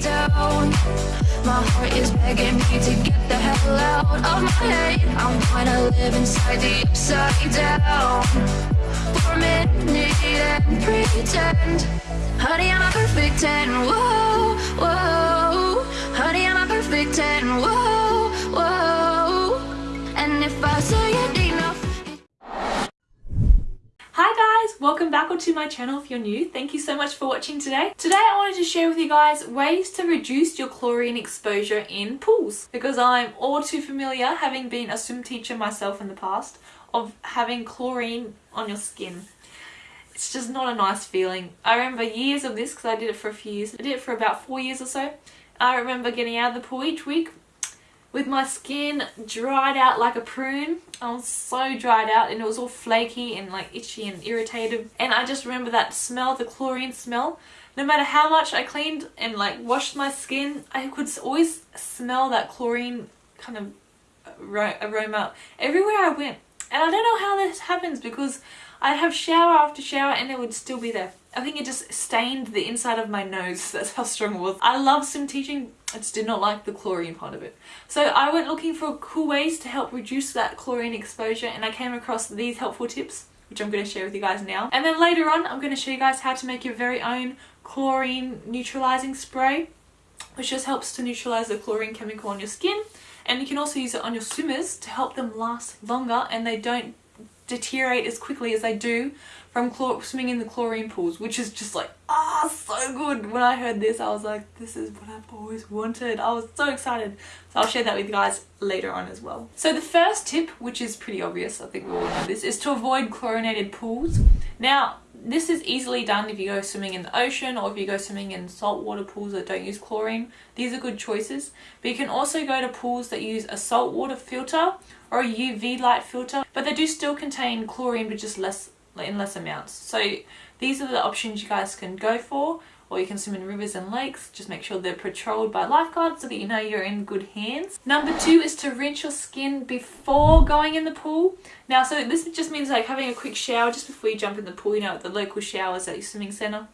down. My heart is begging me to get the hell out of my head. I'm gonna live inside the upside down for a minute and pretend. Honey, I'm a perfect 10. Whoa, whoa. Onto my channel if you're new. Thank you so much for watching today. Today I wanted to share with you guys ways to reduce your chlorine exposure in pools because I'm all too familiar, having been a swim teacher myself in the past, of having chlorine on your skin. It's just not a nice feeling. I remember years of this because I did it for a few years. I did it for about four years or so. I remember getting out of the pool each week with my skin dried out like a prune. I was so dried out and it was all flaky and like itchy and irritated. And I just remember that smell, the chlorine smell. No matter how much I cleaned and like washed my skin, I could always smell that chlorine kind of aroma everywhere I went. And I don't know how this happens because I'd have shower after shower and it would still be there. I think it just stained the inside of my nose. That's how strong it was. I love swim teaching. I just did not like the chlorine part of it. So I went looking for cool ways to help reduce that chlorine exposure and I came across these helpful tips which I'm going to share with you guys now. And then later on I'm going to show you guys how to make your very own chlorine neutralizing spray which just helps to neutralize the chlorine chemical on your skin and you can also use it on your swimmers to help them last longer and they don't deteriorate as quickly as they do from swimming in the chlorine pools which is just like ah oh, so good. When I heard this I was like this is what I've always wanted. I was so excited. So I'll share that with you guys later on as well. So the first tip which is pretty obvious I think we all know this is to avoid chlorinated pools. Now this is easily done if you go swimming in the ocean or if you go swimming in saltwater pools that don't use chlorine. These are good choices. But you can also go to pools that use a saltwater filter or a UV light filter, but they do still contain chlorine but just less in less amounts. So these are the options you guys can go for or you can swim in rivers and lakes. Just make sure they're patrolled by lifeguards so that you know you're in good hands. Number two is to rinse your skin before going in the pool. Now, so this just means like having a quick shower just before you jump in the pool, you know, at the local showers at your swimming centre.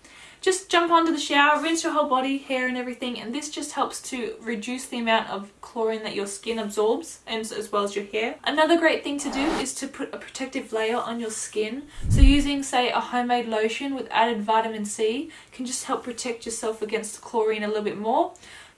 Just jump onto the shower, rinse your whole body, hair and everything and this just helps to reduce the amount of chlorine that your skin absorbs and as well as your hair. Another great thing to do is to put a protective layer on your skin. So using say a homemade lotion with added vitamin C can just help protect yourself against chlorine a little bit more.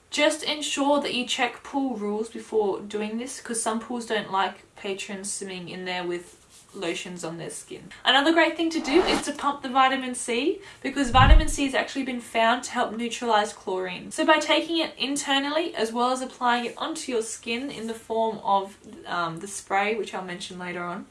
Just ensure that you check pool rules before doing this because some pools don't like patrons swimming in there with lotions on their skin. Another great thing to do is to pump the vitamin C because vitamin C has actually been found to help neutralize chlorine. So by taking it internally as well as applying it onto your skin in the form of um, the spray which I'll mention later on,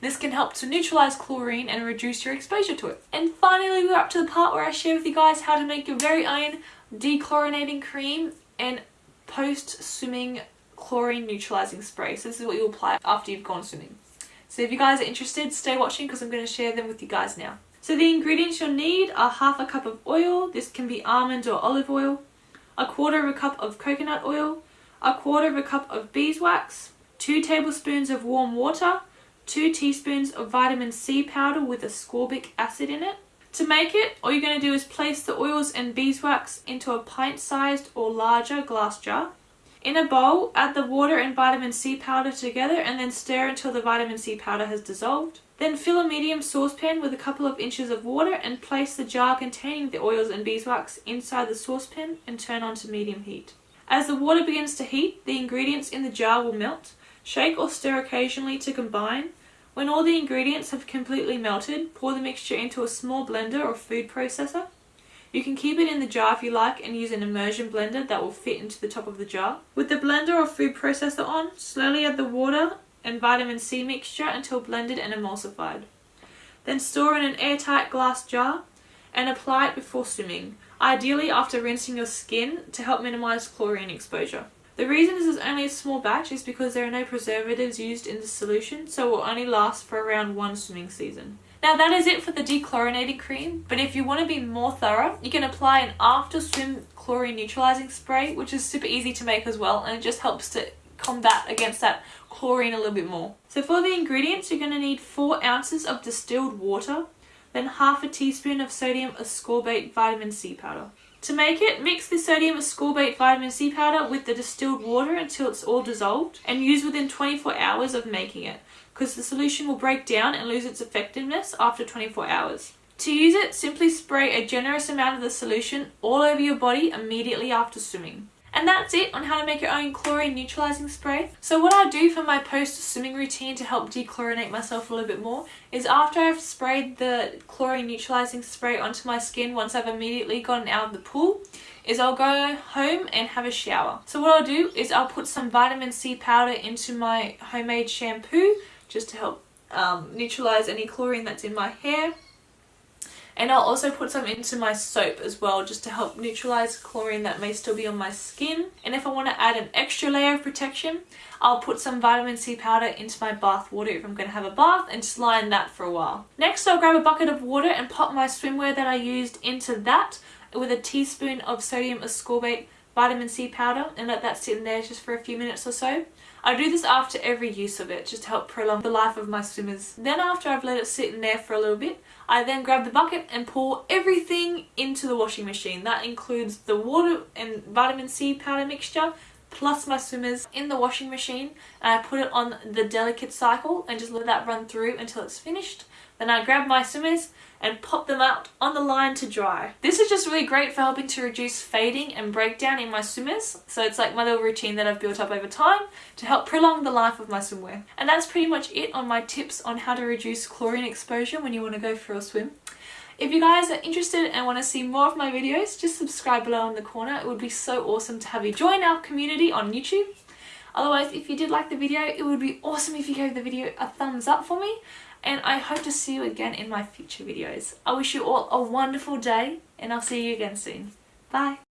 this can help to neutralize chlorine and reduce your exposure to it. And finally we're up to the part where I share with you guys how to make your very own dechlorinating cream and post swimming chlorine neutralizing spray. So this is what you apply after you've gone swimming. So if you guys are interested, stay watching because I'm going to share them with you guys now. So the ingredients you'll need are half a cup of oil, this can be almond or olive oil, a quarter of a cup of coconut oil, a quarter of a cup of beeswax, 2 tablespoons of warm water, 2 teaspoons of vitamin C powder with ascorbic acid in it. To make it, all you're going to do is place the oils and beeswax into a pint-sized or larger glass jar. In a bowl, add the water and vitamin C powder together and then stir until the vitamin C powder has dissolved. Then fill a medium saucepan with a couple of inches of water and place the jar containing the oils and beeswax inside the saucepan and turn on to medium heat. As the water begins to heat, the ingredients in the jar will melt. Shake or stir occasionally to combine. When all the ingredients have completely melted, pour the mixture into a small blender or food processor. You can keep it in the jar if you like and use an immersion blender that will fit into the top of the jar. With the blender or food processor on, slowly add the water and vitamin C mixture until blended and emulsified. Then store in an airtight glass jar and apply it before swimming, ideally after rinsing your skin to help minimize chlorine exposure. The reason this is only a small batch is because there are no preservatives used in the solution so it will only last for around one swimming season. Now that is it for the dechlorinating cream, but if you want to be more thorough, you can apply an after swim chlorine neutralizing spray, which is super easy to make as well, and it just helps to combat against that chlorine a little bit more. So for the ingredients, you're going to need 4 ounces of distilled water, then half a teaspoon of sodium ascorbate vitamin C powder. To make it, mix the sodium ascorbate vitamin C powder with the distilled water until it's all dissolved and use within 24 hours of making it because the solution will break down and lose its effectiveness after 24 hours. To use it, simply spray a generous amount of the solution all over your body immediately after swimming. And that's it on how to make your own chlorine neutralizing spray. So what I do for my post swimming routine to help dechlorinate myself a little bit more is after I've sprayed the chlorine neutralizing spray onto my skin once I've immediately gotten out of the pool is I'll go home and have a shower. So what I'll do is I'll put some vitamin C powder into my homemade shampoo just to help um, neutralize any chlorine that's in my hair and I'll also put some into my soap as well just to help neutralize chlorine that may still be on my skin. And if I want to add an extra layer of protection, I'll put some vitamin C powder into my bath water if I'm going to have a bath and just line that for a while. Next I'll grab a bucket of water and pop my swimwear that I used into that with a teaspoon of sodium ascorbate vitamin C powder and let that sit in there just for a few minutes or so. I do this after every use of it just to help prolong the life of my swimmers. Then after I've let it sit in there for a little bit, I then grab the bucket and pour everything into the washing machine. That includes the water and vitamin C powder mixture plus my swimmers in the washing machine and I put it on the delicate cycle and just let that run through until it's finished. Then I grab my swimmers and pop them out on the line to dry. This is just really great for helping to reduce fading and breakdown in my swimmers. So it's like my little routine that I've built up over time to help prolong the life of my swimwear. And that's pretty much it on my tips on how to reduce chlorine exposure when you want to go for a swim. If you guys are interested and want to see more of my videos, just subscribe below in the corner. It would be so awesome to have you join our community on YouTube. Otherwise, if you did like the video, it would be awesome if you gave the video a thumbs up for me and I hope to see you again in my future videos. I wish you all a wonderful day and I'll see you again soon. Bye!